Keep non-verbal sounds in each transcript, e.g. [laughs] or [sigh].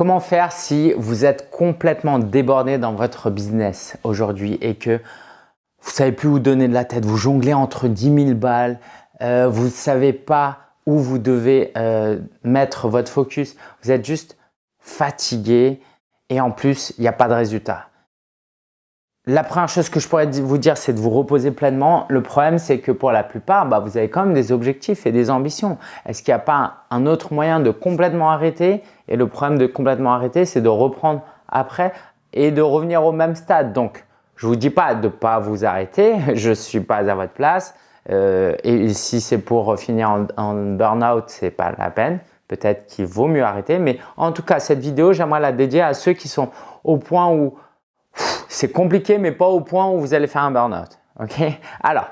Comment faire si vous êtes complètement débordé dans votre business aujourd'hui et que vous savez plus où donner de la tête, vous jonglez entre 10 000 balles, euh, vous ne savez pas où vous devez euh, mettre votre focus, vous êtes juste fatigué et en plus, il n'y a pas de résultat. La première chose que je pourrais vous dire, c'est de vous reposer pleinement. Le problème, c'est que pour la plupart, bah, vous avez quand même des objectifs et des ambitions. Est-ce qu'il n'y a pas un autre moyen de complètement arrêter? Et le problème de complètement arrêter, c'est de reprendre après et de revenir au même stade. Donc, je vous dis pas de pas vous arrêter. [laughs] Je suis pas à votre place. Euh, et si c'est pour finir en, en burn-out, c'est pas la peine. Peut-être qu'il vaut mieux arrêter. Mais en tout cas, cette vidéo, j'aimerais la dédier à ceux qui sont au point où c'est compliqué, mais pas au point où vous allez faire un burn-out. Ok? Alors,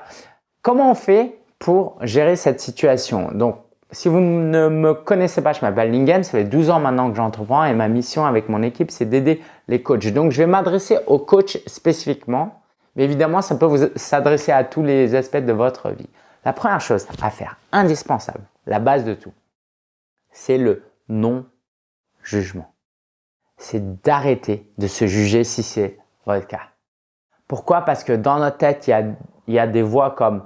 comment on fait pour gérer cette situation? Donc, si vous ne me connaissez pas, je m'appelle Lingen, ça fait 12 ans maintenant que j'entreprends et ma mission avec mon équipe, c'est d'aider les coachs. Donc, je vais m'adresser aux coachs spécifiquement, mais évidemment, ça peut s'adresser à tous les aspects de votre vie. La première chose à faire, indispensable, la base de tout, c'est le non-jugement. C'est d'arrêter de se juger si c'est Pourquoi? Parce que dans notre tête, il y a, il y a des voix comme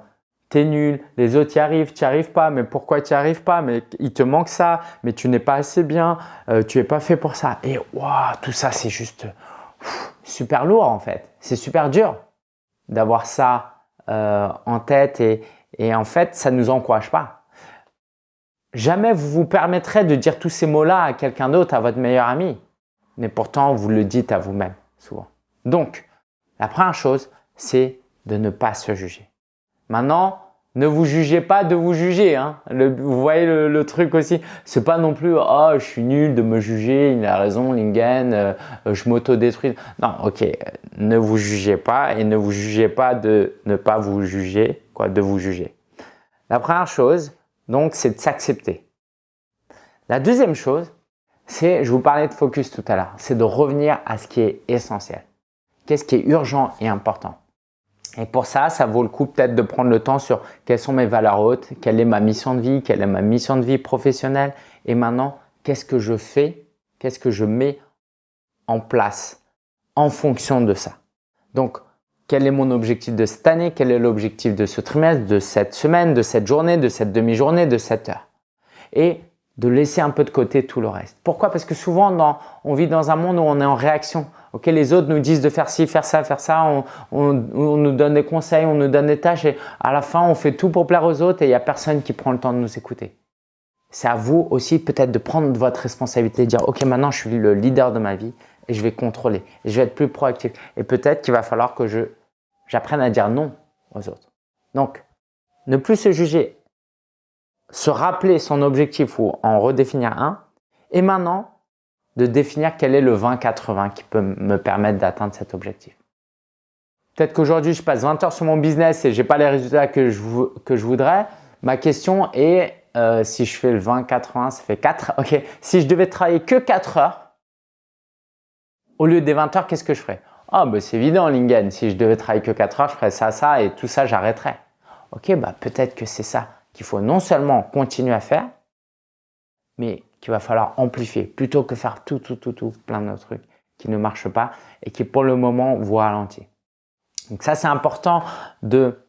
t'es nul, les autres y arrivent, tu n'y arrives pas, mais pourquoi tu n'y arrives pas? Mais il te manque ça, mais tu n'es pas assez bien, euh, tu n'es pas fait pour ça. Et waouh, tout ça, c'est juste super lourd en fait. C'est super dur d'avoir ça euh, en tête et, et en fait, ça ne nous encourage pas. Jamais vous vous permettrez de dire tous ces mots-là à quelqu'un d'autre, à votre meilleur ami. Mais pourtant, vous le dites à vous-même souvent. Donc, la première chose, c'est de ne pas se juger. Maintenant, ne vous jugez pas de vous juger. Hein. vous voyez le, truc aussi. C'est pas non plus « Oh, je suis nul de me juger, il a raison, Lingen, euh, je m'auto-détruis. » Non, ok, ne vous jugez pas et ne vous jugez pas de ne pas vous juger, quoi, de vous juger. La première chose, donc, c'est de s'accepter. La deuxième chose, c'est, je vous parlais de focus tout à l'heure, c'est de revenir à ce qui est essentiel. Qu'est-ce qui est urgent et important et pour ça, ça vaut le coup peut-être de prendre le temps sur quelles sont mes valeurs hautes, quelle est ma mission de vie, quelle est ma mission de vie professionnelle et maintenant, qu'est-ce que je fais, qu'est-ce que je mets en place en fonction de ça. Donc, quel est mon objectif de cette année, quel est l'objectif de ce trimestre, de cette semaine, de cette journée, de cette demi-journée, de cette heure. Et de laisser un peu de côté tout le reste. Pourquoi? Parce que souvent, on vit dans un monde où on est en réaction. Ok, les autres nous disent de faire ci, faire ça, faire ça. On, on, nous donne des conseils, on nous donne des tâches et à la fin, on fait tout pour plaire aux autres et il n'y a personne qui prend le temps de nous écouter. C'est à vous aussi peut-être de prendre votre responsabilité, de dire ok, maintenant je suis le leader de ma vie et je vais contrôler, et je vais être plus proactif. Et peut-être qu'il va falloir que je j'apprenne à dire non aux autres. Donc, ne plus se juger se rappeler son objectif ou en redéfinir un, et maintenant de définir quel est le 20-80 qui peut me permettre d'atteindre cet objectif. Peut-être qu'aujourd'hui, je passe 20 heures sur mon business et j'ai pas les résultats que je, que je voudrais. Ma question est, euh, si je fais le 20-80, ça fait 4. Ok, si je devais travailler que 4 heures, au lieu des 20 heures, qu'est-ce que je ferais? Ah, bah, c'est évident, Lingen. Si je devais travailler que 4 heures, je ferais ça, ça et tout ça, j'arrêterais. Ok, bah, peut-être que c'est ça qu'il faut non seulement continuer à faire, mais qu'il va falloir amplifier plutôt que faire tout, tout, tout, tout, plein de trucs qui ne marchent pas et qui pour le moment vous ralentissent. Donc ça, c'est important de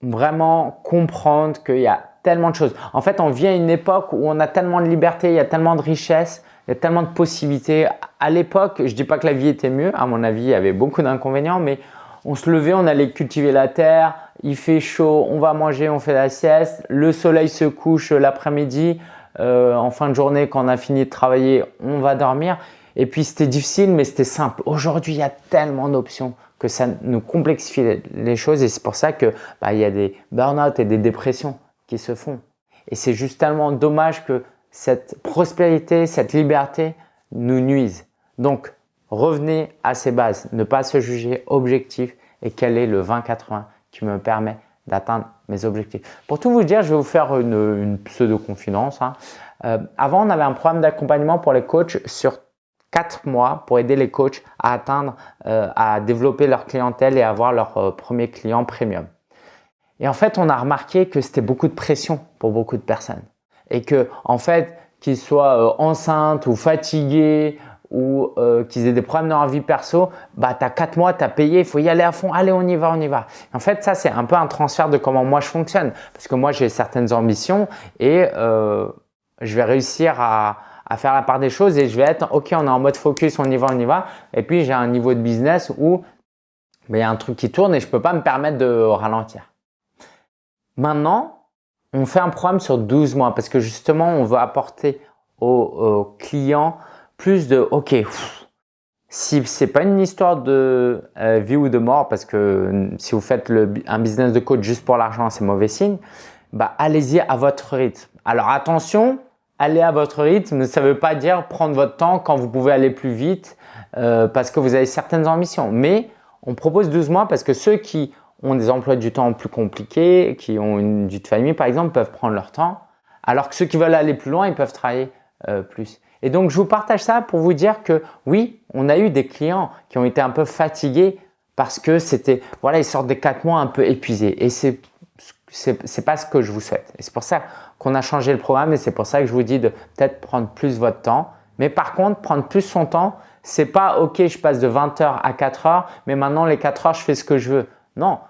vraiment comprendre qu'il y a tellement de choses. En fait, on vit à une époque où on a tellement de liberté, il y a tellement de richesses, il y a tellement de possibilités. À l'époque, je dis pas que la vie était mieux. À mon avis, il y avait beaucoup d'inconvénients, mais on se levait, on allait cultiver la terre, il fait chaud, on va manger, on fait la sieste, le soleil se couche l'après-midi, euh, en fin de journée quand on a fini de travailler, on va dormir. Et puis c'était difficile mais c'était simple. Aujourd'hui, il y a tellement d'options que ça nous complexifie les choses et c'est pour ça que bah, il y a des burn-out et des dépressions qui se font. Et c'est juste tellement dommage que cette prospérité, cette liberté nous nuise. Donc, revenez à ces bases, ne pas se juger objectif et quel est le 20-80 qui me permet d'atteindre objectifs. Pour tout vous dire, je vais vous faire une, pseudo-confidence. Hein. Euh, avant, on avait un programme d'accompagnement pour les coachs sur 4 mois pour aider les coachs à atteindre, euh, à développer leur clientèle et avoir leur euh, premier client premium. Et en fait, on a remarqué que c'était beaucoup de pression pour beaucoup de personnes. Et que, en fait, qu'ils soient euh, enceintes ou fatigués ou euh, qu'ils aient des problèmes dans leur vie perso, bah tu as 4 mois, tu as payé, il faut y aller à fond, allez on y va, on y va. En fait, ça c'est un peu un transfert de comment moi je fonctionne parce que moi j'ai certaines ambitions et euh, je vais réussir à, faire la part des choses et je vais être ok, on est en mode focus, on y va, on y va. Et puis j'ai un niveau de business où ben, il y a un truc qui tourne et je peux pas me permettre de ralentir. Maintenant, on fait un programme sur 12 mois parce que justement, on veut apporter aux, clients plus de « ok, si c'est pas une histoire de euh, vie ou de mort parce que si vous faites un business de coach juste pour l'argent, c'est mauvais signe, bah allez-y à votre rythme. Alors attention, aller à votre rythme, ça veut pas dire prendre votre temps quand vous pouvez aller plus vite euh, parce que vous avez certaines ambitions. Mais on propose 12 mois parce que ceux qui ont des emplois du temps plus compliqués, qui ont une vie de famille par exemple, peuvent prendre leur temps. Alors que ceux qui veulent aller plus loin, ils peuvent travailler euh, plus. Et donc, je vous partage ça pour vous dire que oui, on a eu des clients qui ont été un peu fatigués parce que c'était, voilà, ils sortent des quatre mois un peu épuisés. Et c'est c'est pas ce que je vous souhaite. Et c'est pour ça qu'on a changé le programme et c'est pour ça que je vous dis de peut-être prendre plus votre temps. Mais par contre, prendre plus son temps, c'est pas OK, je passe de 20 heures à 4 heures, mais maintenant les 4 heures, je fais ce que je veux. Non,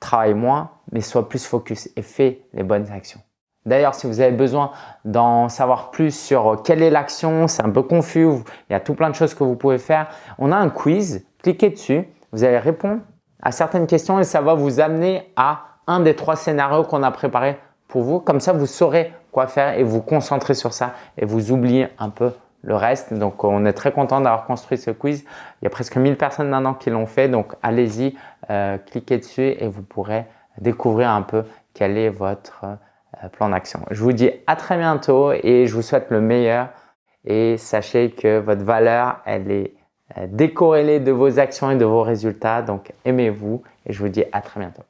travaille moins, mais sois plus focus et fais les bonnes actions. D'ailleurs, si vous avez besoin d'en savoir plus sur quelle est l'action, c'est un peu confus, il y a tout plein de choses que vous pouvez faire. On a un quiz, cliquez dessus, vous allez répondre à certaines questions et ça va vous amener à un des trois scénarios qu'on a préparés pour vous. Comme ça, vous saurez quoi faire et vous concentrer sur ça et vous oubliez un peu le reste. Donc, on est très content d'avoir construit ce quiz. Il y a presque 1000 personnes maintenant qui l'ont fait. Donc, allez-y, euh, cliquez dessus et vous pourrez découvrir un peu quel est votre euh, plan d'action. Je vous dis à très bientôt et je vous souhaite le meilleur. Et sachez que votre valeur, elle est euh, décorrélée de vos actions et de vos résultats. Donc, aimez-vous et je vous dis à très bientôt.